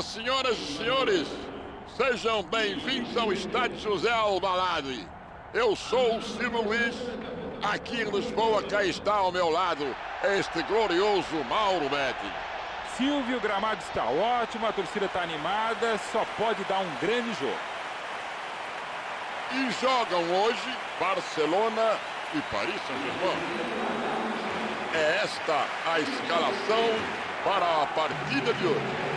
Olá, senhoras e senhores. Sejam bem-vindos ao Estádio José Albalade. Eu sou o Silvio Luiz. Aqui em Lisboa, cá está ao meu lado este glorioso Mauro Betti. Silvio, o gramado está ótimo, a torcida está animada, só pode dar um grande jogo. E jogam hoje Barcelona e Paris Saint-Germain. É esta a escalação para a partida de hoje.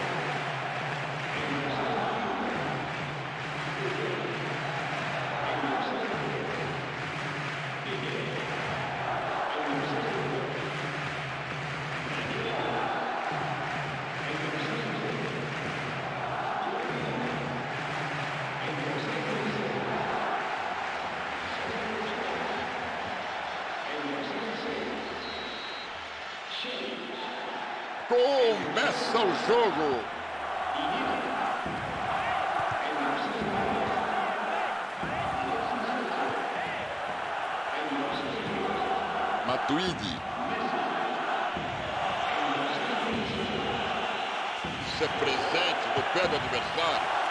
Começa o jogo. Matuidi. Isso é presente no pé do adversário.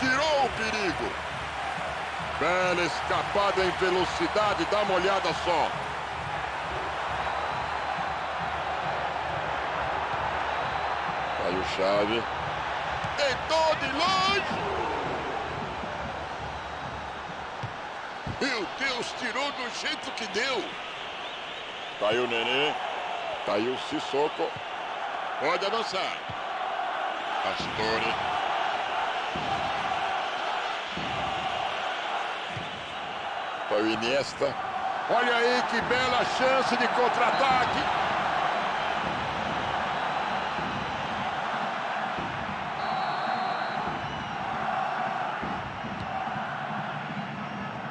Tirou o perigo. Bela escapada em velocidade, dá uma olhada só. Aí o chave. Tentou de longe. Meu Deus, tirou do jeito que deu. Tá aí o Nenê. Tá aí o Sissoko. Pode avançar. Pastore. Foi o Iniesta. Olha aí que bela chance de contra-ataque.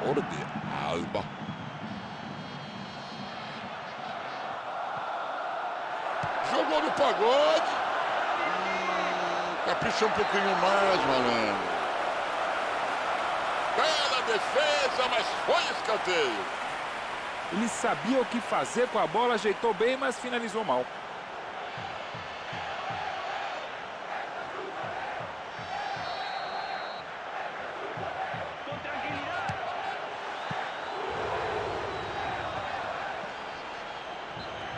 Jordi Alba. Jogou no pagode. Hum, capricha um pouquinho mais, malandro. Defesa, mas foi escanteio. Ele sabia o que fazer com a bola, ajeitou bem, mas finalizou mal.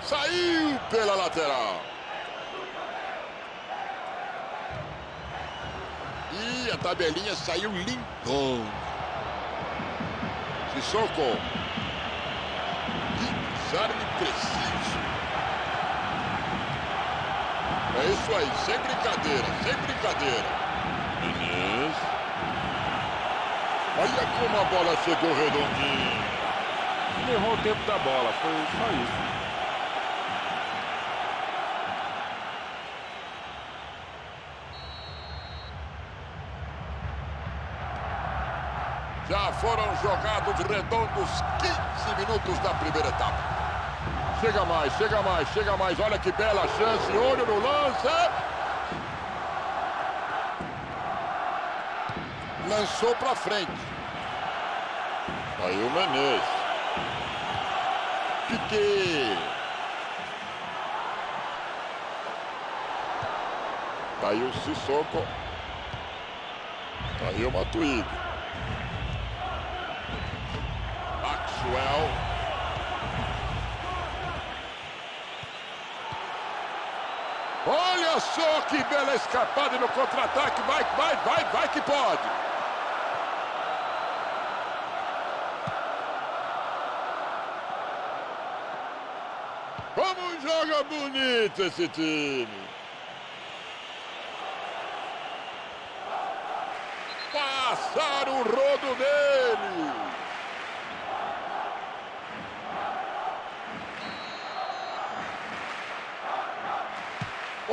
Saiu pela lateral. E a tabelinha saiu limpão. Sissoko. Desarme preciso. É isso aí, sem brincadeira, sem brincadeira. Beleza. Olha como a bola chegou redondinha. Ele errou o tempo da bola, foi só isso. Já foram jogados redondos 15 minutos da primeira etapa. Chega mais, chega mais, chega mais. Olha que bela chance. Olho no lance. Lançou para frente. Aí o Menezes. Piquet. Tá aí o Sissoko. Tá aí o Matuidi. Maxwell. Olha só que bela escapada no contra-ataque. Vai, vai, vai, vai que pode. Como joga bonito esse time. Passaram o rodo dele.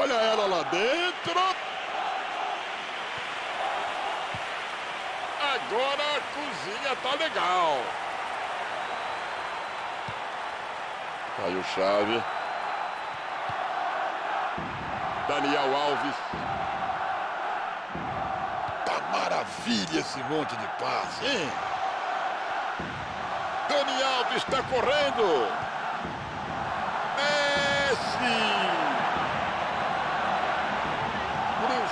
Olha ela lá dentro. Agora a cozinha tá legal. Aí o chave. Daniel Alves. Tá maravilha esse monte de passe, hein? Dani Alves está correndo. Messi.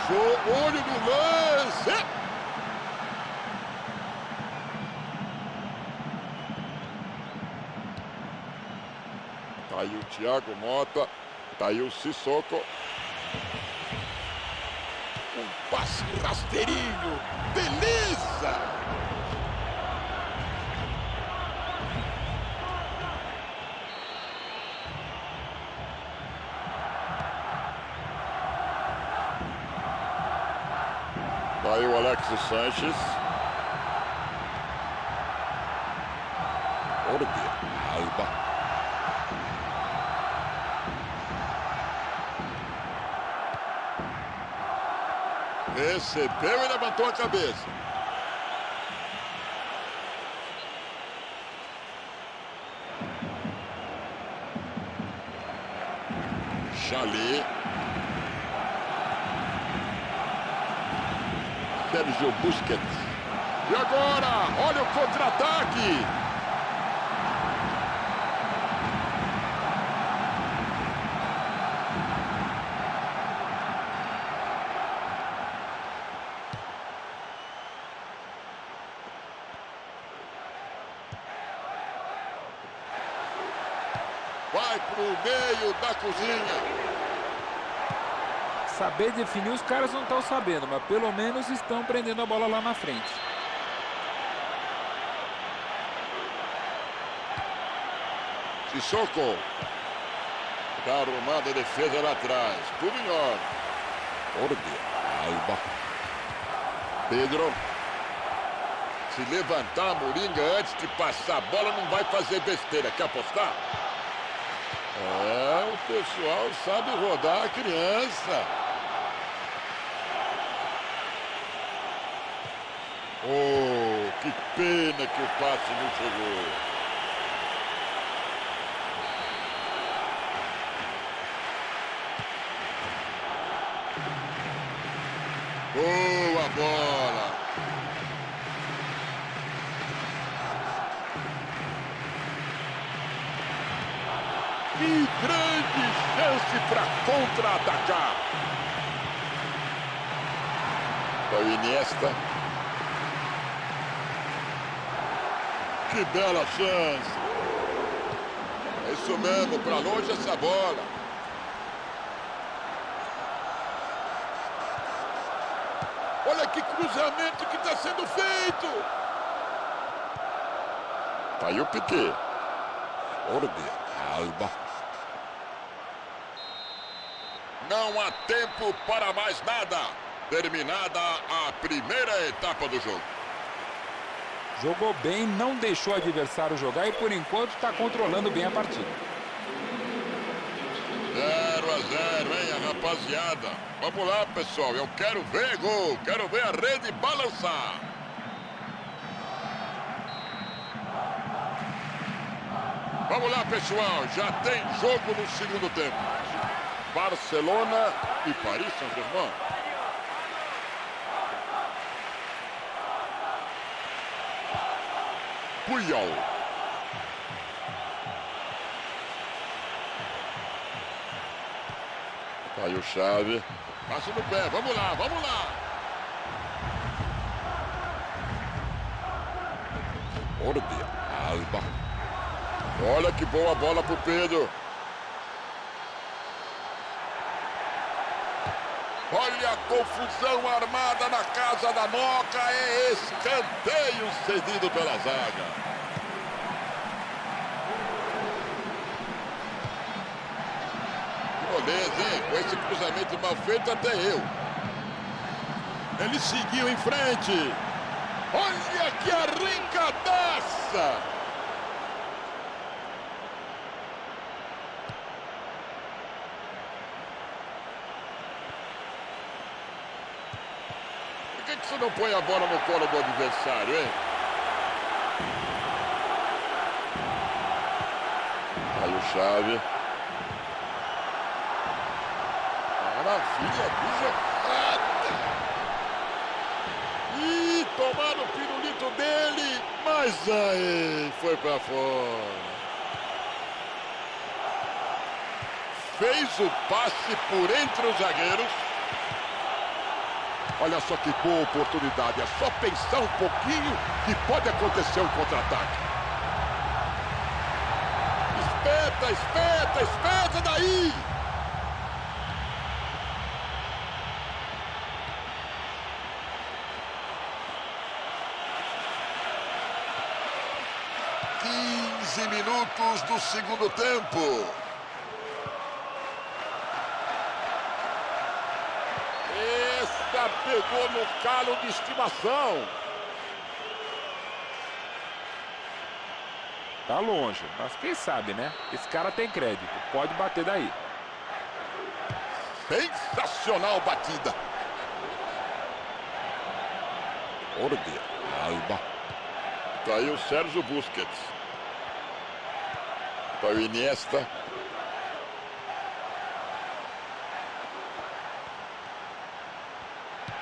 Cruzou, olho no lance. Tá aí o Thiago Mota. Tá aí o Sissoko. Um passe rasteirinho. Beleza! Alexis Sanches. Orbe, Alba. Recebeu e levantou a cabeça. Chalé. Sérgio Busquets. E agora, olha o contra-ataque. Vai pro meio da cozinha. Saber definir os caras não estão sabendo, mas pelo menos estão prendendo a bola lá na frente. Sissoko. Tá arrumada a defesa lá atrás. Tudo em ordem. Orde. Alba. Pedro. Se levantar a Moringa antes de passar a bola, não vai fazer besteira. Quer apostar? É, o pessoal sabe rodar a criança. Oh, que pena que o passe não chegou. Boa bola. Que grande chance para contra-atacar. O Iniesta. Que bela chance. É isso mesmo, para longe essa bola. Olha que cruzamento que está sendo feito. Tá aí o Piquet. Orbe, Alba. Não há tempo para mais nada. Terminada a primeira etapa do jogo. Jogou bem, não deixou o adversário jogar e por enquanto está controlando bem a partida. 0 a 0, hein, rapaziada? Vamos lá, pessoal. Eu quero ver gol. Quero ver a rede balançar. Vamos lá, pessoal. Já tem jogo no segundo tempo. Barcelona e Paris Saint-Germain. Puyol. Aí o Chave. Passa no pé. Vamos lá, vamos lá. Orbe, Alba. Olha que boa bola pro Pedro. Olha a confusão armada na casa da Moca. É escanteio cedido pela zaga. Beleza, hein? Com esse cruzamento mal feito, até eu. Ele seguiu em frente. Olha que arrancadaça! Você não põe a bola no colo do adversário, hein? Aí o Chave. maravilha de jogada. E tomaram o pirulito dele, mas aí foi para fora. Fez o passe por entre os zagueiros. Olha só que boa oportunidade. É só pensar um pouquinho que pode acontecer um contra-ataque. Espeta, espeta, espeta daí! Quinze minutos do segundo tempo. Pegou no calo de estimação. Tá longe, mas quem sabe, né? Esse cara tem crédito, pode bater daí. Sensacional batida. Orde, Alba. Tá aí o Sérgio Busquets. Tá o Iniesta.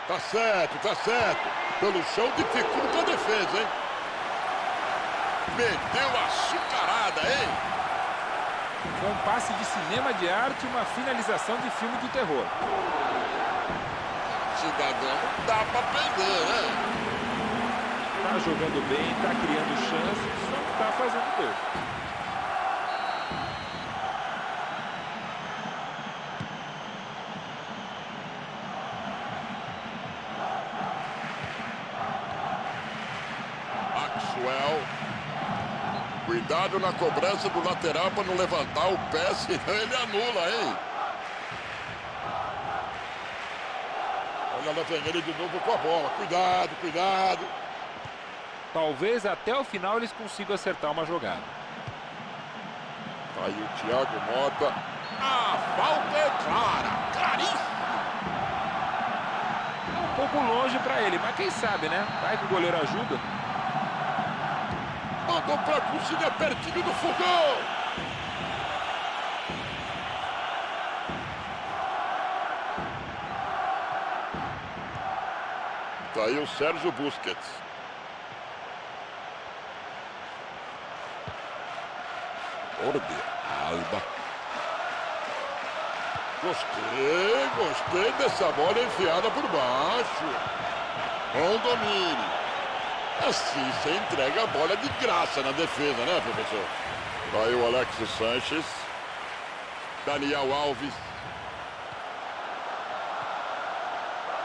Tá certo, tá certo. Pelo chão dificulta a defesa, hein? Meteu a açucarada, hein? Com um passe de cinema de arte e uma finalização de filme de terror. Cidadão, dá pra perder, né? Tá jogando bem, tá criando chances, só não tá fazendo gol. Cuidado na cobrança do lateral para não levantar o pé, senão ele anula, hein? Olha lá vem ele de novo com a bola. Cuidado, cuidado. Talvez até o final eles consigam acertar uma jogada. Tá aí o Thiago Mota. A falta é clara, claríssima. Um pouco longe para ele, mas quem sabe, né? Vai que o goleiro ajuda. Mandou pra cozinha pertinho do fogão. Tá aí o Sérgio Busquets. Orde, Alba. Gostei, gostei dessa bola enfiada por baixo. Bom domínio. Assim você entrega a bola de graça na defesa, né, professor? Aí o Alexis Sanches. Daniel Alves.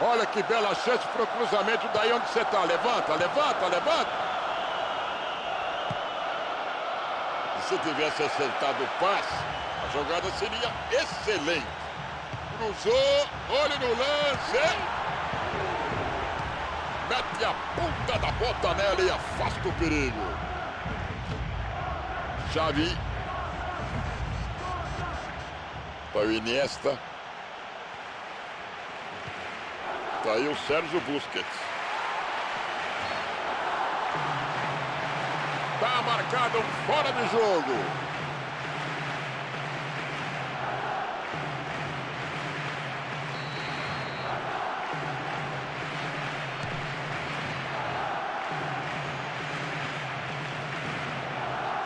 Olha que bela chance para o cruzamento daí onde você está. Levanta, levanta, levanta. Se tivesse acertado o passe, a jogada seria excelente. Cruzou, olho no lance mete a ponta da bota nela e afasta o perigo. Xavi. Para o Iniesta. Tá aí o Sérgio Busquets. Tá marcado um fora de jogo.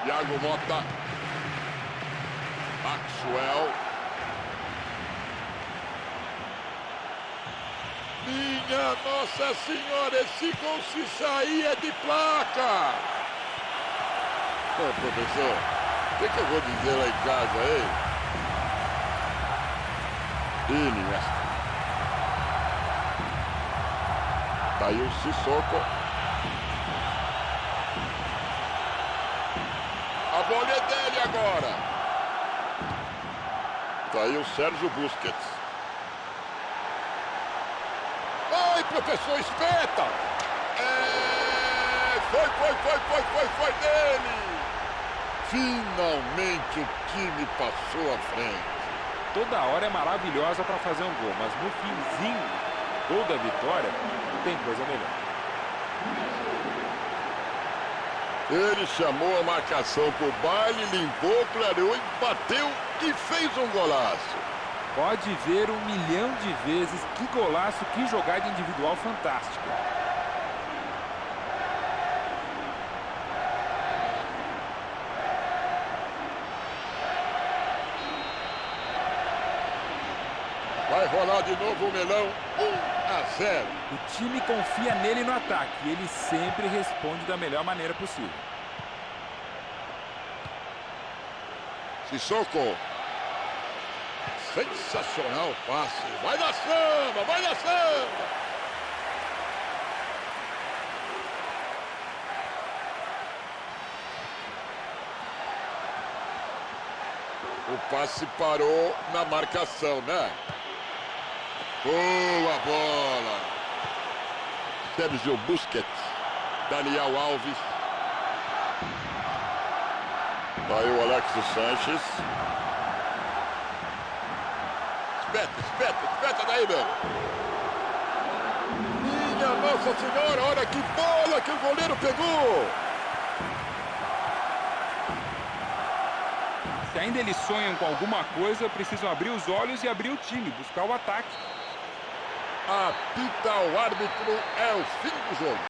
Thiago Mota. Maxwell. Minha Nossa Senhora, esse gol se sair é de placa. Ô, professor, o que, que eu vou dizer lá em casa, hein? Iniesta. Tá aí o Sissoko. Agora. Tá aí o Sérgio Busquets. Vai, professor, espeta! É... Foi, foi, foi, foi, foi, foi dele! Finalmente o time passou à frente. Toda hora é maravilhosa para fazer um gol, mas no finzinho, gol da vitória, tem coisa melhor. Ele chamou a marcação pro baile, limpou, clareou, bateu e fez um golaço. Pode ver um milhão de vezes. Que golaço, que jogada individual fantástica. Vai rolar de novo o melão. 1 a 0. O time confia nele no ataque e ele sempre responde da melhor maneira possível. Sissoko. Sensacional passe. Vai na samba, vai na samba. O passe parou na marcação, né? Boa bola. Sérgio Busquets. Daniel Alves. Aí o Alexis Sanches. Espeta, espeta, espeta daí, meu. Minha Nossa Senhora, olha que bola que o goleiro pegou. Se ainda eles sonham com alguma coisa, precisam abrir os olhos e abrir o time, buscar o ataque. Apita o árbitro, é o fim do jogo.